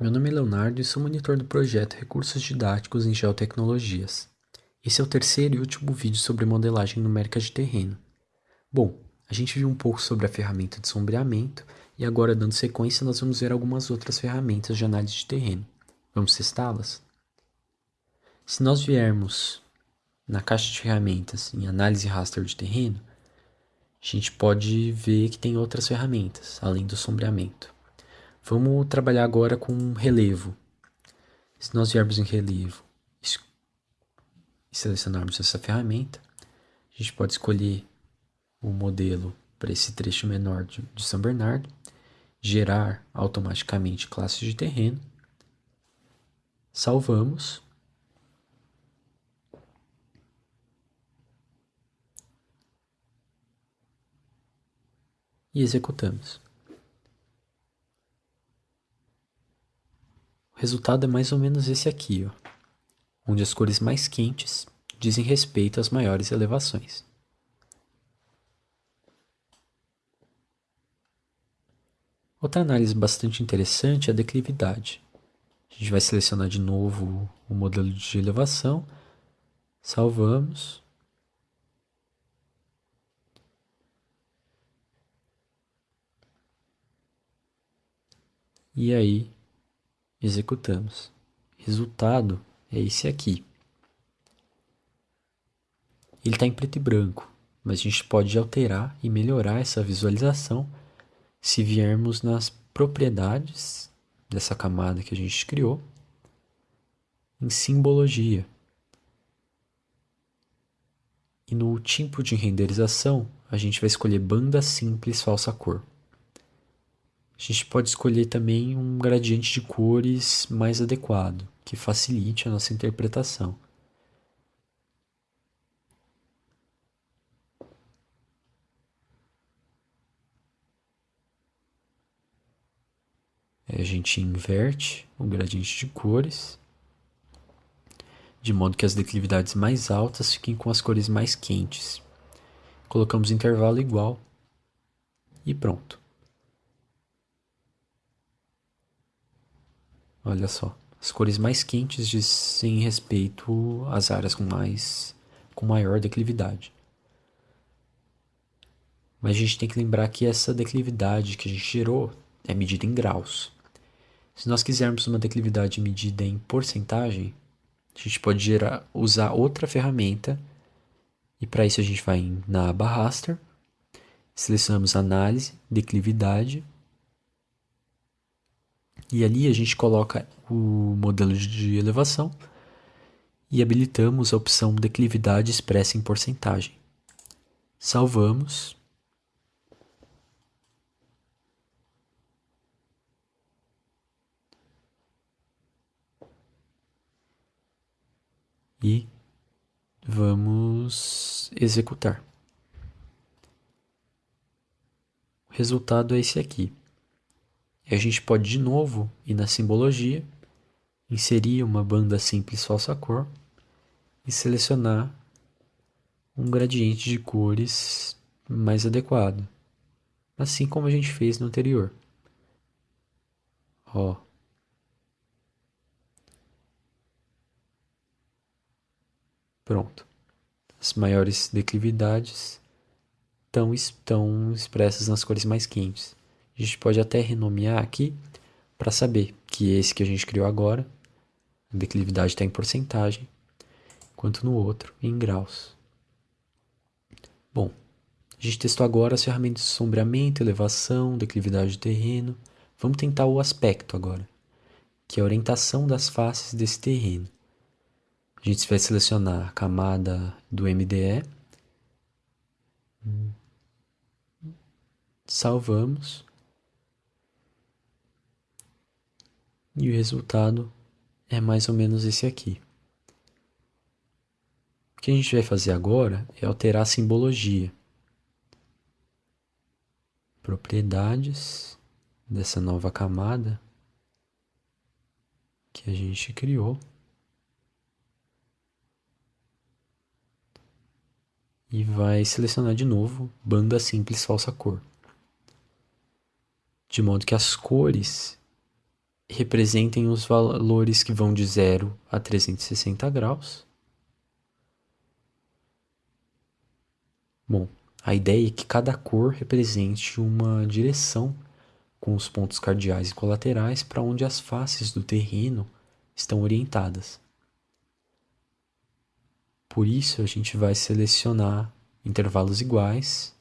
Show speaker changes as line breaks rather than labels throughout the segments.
Meu nome é Leonardo e sou monitor do projeto Recursos Didáticos em Geotecnologias. Esse é o terceiro e último vídeo sobre modelagem numérica de terreno. Bom, a gente viu um pouco sobre a ferramenta de sombreamento e agora, dando sequência, nós vamos ver algumas outras ferramentas de análise de terreno. Vamos testá-las? Se nós viermos na caixa de ferramentas em análise raster de terreno, a gente pode ver que tem outras ferramentas, além do sombreamento. Vamos trabalhar agora com relevo. Se nós viermos em relevo e selecionarmos essa ferramenta, a gente pode escolher o modelo para esse trecho menor de, de São Bernardo, gerar automaticamente classes de terreno, salvamos e executamos. Resultado é mais ou menos esse aqui, ó, onde as cores mais quentes dizem respeito às maiores elevações. Outra análise bastante interessante é a declividade. A gente vai selecionar de novo o modelo de elevação, salvamos. E aí executamos. Resultado é esse aqui. Ele está em preto e branco, mas a gente pode alterar e melhorar essa visualização se viermos nas propriedades dessa camada que a gente criou, em simbologia. E no tipo de renderização, a gente vai escolher banda simples falsa cor. A gente pode escolher também um gradiente de cores mais adequado, que facilite a nossa interpretação. a gente inverte o gradiente de cores, de modo que as declividades mais altas fiquem com as cores mais quentes. Colocamos intervalo igual e pronto. Olha só, as cores mais quentes dizem respeito às áreas com mais com maior declividade. Mas a gente tem que lembrar que essa declividade que a gente gerou é medida em graus. Se nós quisermos uma declividade medida em porcentagem, a gente pode gerar, usar outra ferramenta e para isso a gente vai na aba raster, selecionamos análise, declividade e ali a gente coloca o modelo de elevação e habilitamos a opção declividade expressa em porcentagem. Salvamos. E vamos executar. O resultado é esse aqui. E a gente pode de novo ir na simbologia, inserir uma banda simples falsa cor e selecionar um gradiente de cores mais adequado, assim como a gente fez no anterior. Ó. Pronto. As maiores declividades estão, estão expressas nas cores mais quentes. A gente pode até renomear aqui para saber que esse que a gente criou agora, a declividade está em porcentagem, enquanto no outro em graus. Bom, a gente testou agora as ferramentas de sombreamento, elevação, declividade de terreno. Vamos tentar o aspecto agora, que é a orientação das faces desse terreno. A gente vai selecionar a camada do MDE, salvamos E o resultado é mais ou menos esse aqui. O que a gente vai fazer agora é alterar a simbologia. Propriedades dessa nova camada que a gente criou. E vai selecionar de novo banda simples falsa cor. De modo que as cores representem os valores que vão de 0 a 360 graus. Bom, a ideia é que cada cor represente uma direção com os pontos cardeais e colaterais para onde as faces do terreno estão orientadas. Por isso, a gente vai selecionar intervalos iguais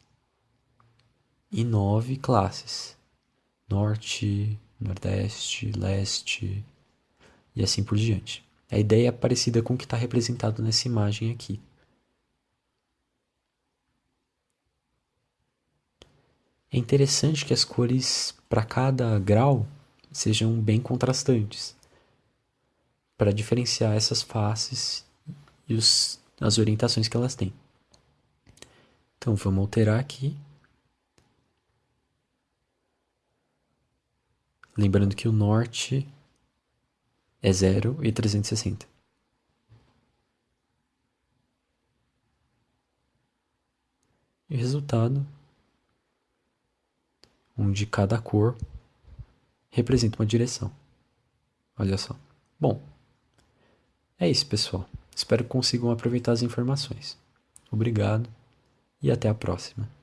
e nove classes: norte, nordeste, leste e assim por diante. A ideia é parecida com o que está representado nessa imagem aqui. É interessante que as cores para cada grau sejam bem contrastantes, para diferenciar essas faces e os, as orientações que elas têm. Então vamos alterar aqui. Lembrando que o norte é 0 e 360. E o resultado, onde cada cor representa uma direção. Olha só. Bom, é isso, pessoal. Espero que consigam aproveitar as informações. Obrigado e até a próxima.